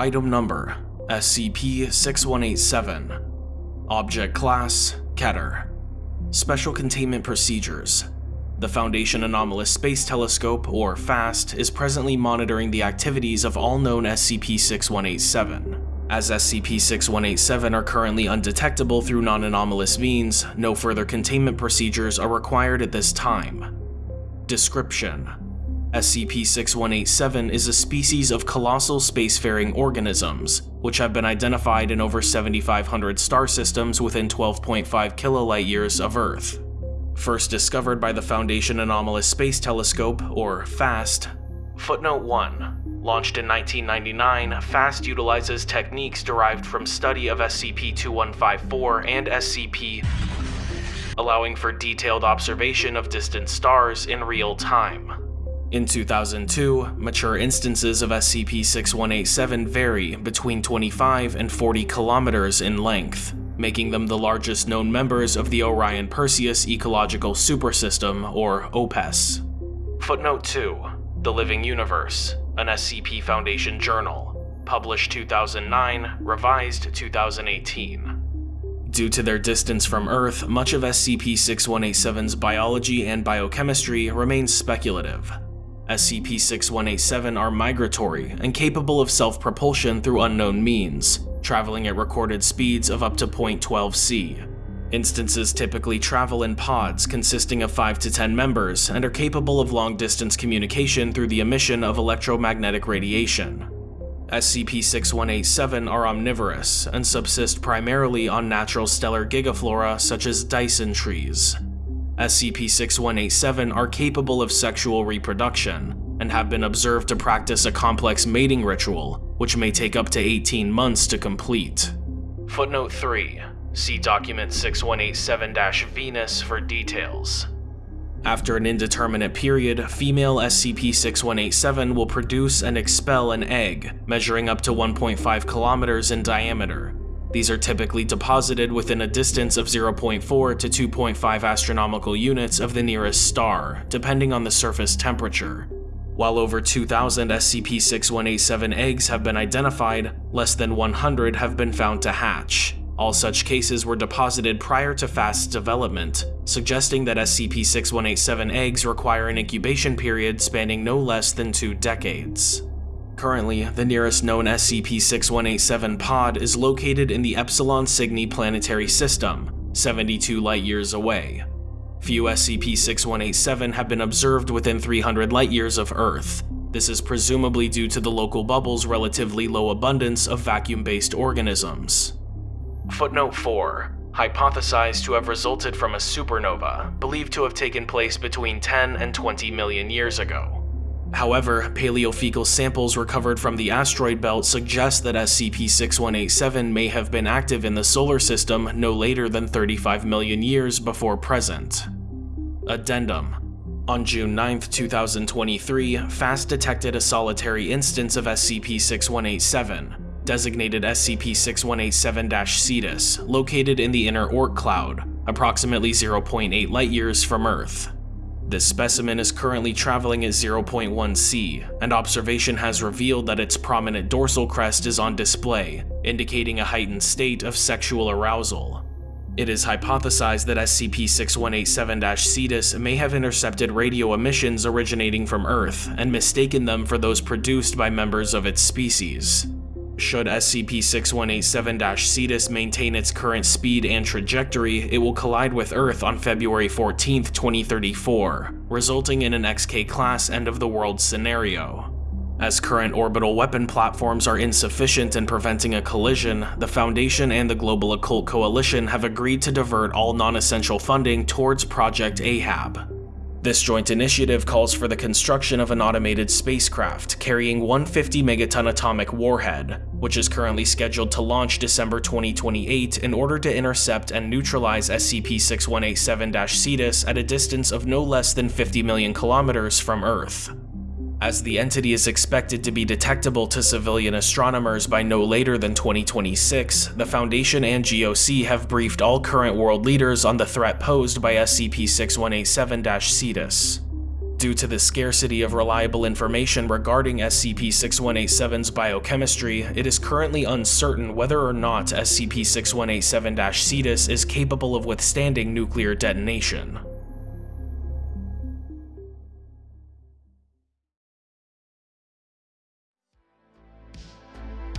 Item Number SCP-6187 Object Class Keter Special Containment Procedures The Foundation Anomalous Space Telescope, or FAST, is presently monitoring the activities of all known SCP-6187. As SCP-6187 are currently undetectable through non-anomalous means, no further containment procedures are required at this time. Description SCP-6187 is a species of colossal spacefaring organisms, which have been identified in over 7,500 star systems within 12.5 kilolight years of Earth. First discovered by the Foundation Anomalous Space Telescope, or FAST. Footnote 1. Launched in 1999, FAST utilizes techniques derived from study of SCP-2154 and SCP allowing for detailed observation of distant stars in real time. In 2002, mature instances of SCP-6187 vary between 25 and 40 kilometers in length, making them the largest known members of the Orion-Perseus Ecological Supersystem, or OPES. Footnote 2. The Living Universe, an SCP Foundation journal, published 2009, revised 2018. Due to their distance from Earth, much of SCP-6187's biology and biochemistry remains speculative, SCP-6187 are migratory and capable of self-propulsion through unknown means, traveling at recorded speeds of up to 0.12 c. Instances typically travel in pods consisting of 5 to 10 members and are capable of long-distance communication through the emission of electromagnetic radiation. SCP-6187 are omnivorous and subsist primarily on natural stellar gigaflora such as Dyson trees. SCP-6187 are capable of sexual reproduction, and have been observed to practice a complex mating ritual, which may take up to 18 months to complete. Footnote 3. See Document 6187-Venus for details. After an indeterminate period, female SCP-6187 will produce and expel an egg, measuring up to 1.5 kilometers in diameter, these are typically deposited within a distance of 0.4 to 2.5 astronomical units of the nearest star, depending on the surface temperature. While over 2,000 SCP-6187 eggs have been identified, less than 100 have been found to hatch. All such cases were deposited prior to FAST's development, suggesting that SCP-6187 eggs require an incubation period spanning no less than two decades. Currently, the nearest known SCP-6187 pod is located in the Epsilon Cygni planetary system, 72 light-years away. Few SCP-6187 have been observed within 300 light-years of Earth. This is presumably due to the local bubble's relatively low abundance of vacuum-based organisms. Footnote 4 hypothesized to have resulted from a supernova, believed to have taken place between 10 and 20 million years ago. However, paleofecal samples recovered from the asteroid belt suggest that SCP-6187 may have been active in the solar system no later than 35 million years before present. Addendum on June 9, 2023, FAST detected a solitary instance of SCP-6187, designated SCP-6187-Cetus, located in the inner Oort cloud, approximately 0.8 light-years from Earth. This specimen is currently traveling at 0.1 c, and observation has revealed that its prominent dorsal crest is on display, indicating a heightened state of sexual arousal. It is hypothesized that SCP-6187-Cetus may have intercepted radio emissions originating from Earth and mistaken them for those produced by members of its species. Should SCP-6187-Cetus maintain its current speed and trajectory, it will collide with Earth on February 14, 2034, resulting in an XK-class end-of-the-world scenario. As current orbital weapon platforms are insufficient in preventing a collision, the Foundation and the Global Occult Coalition have agreed to divert all non-essential funding towards Project Ahab, this joint initiative calls for the construction of an automated spacecraft carrying 150 megaton atomic warhead, which is currently scheduled to launch December 2028 in order to intercept and neutralize SCP-6187-Cetus at a distance of no less than 50 million kilometers from Earth. As the entity is expected to be detectable to civilian astronomers by no later than 2026, the Foundation and GOC have briefed all current world leaders on the threat posed by SCP-6187-Cetus. Due to the scarcity of reliable information regarding SCP-6187's biochemistry, it is currently uncertain whether or not SCP-6187-Cetus is capable of withstanding nuclear detonation.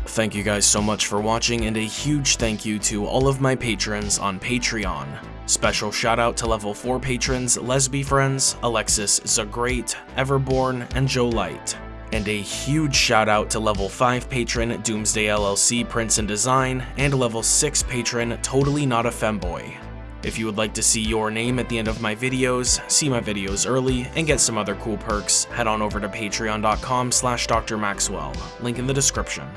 Thank you guys so much for watching and a huge thank you to all of my patrons on Patreon. Special shout out to level 4 patrons Lesby Friends, Alexis Zagreat, Everborn, and Joe Light. And a huge shout out to level 5 patron Doomsday LLC Prince and Design, and level 6 patron Totally Not a Femboy. If you would like to see your name at the end of my videos, see my videos early, and get some other cool perks, head on over to patreon.com slash drmaxwell, link in the description.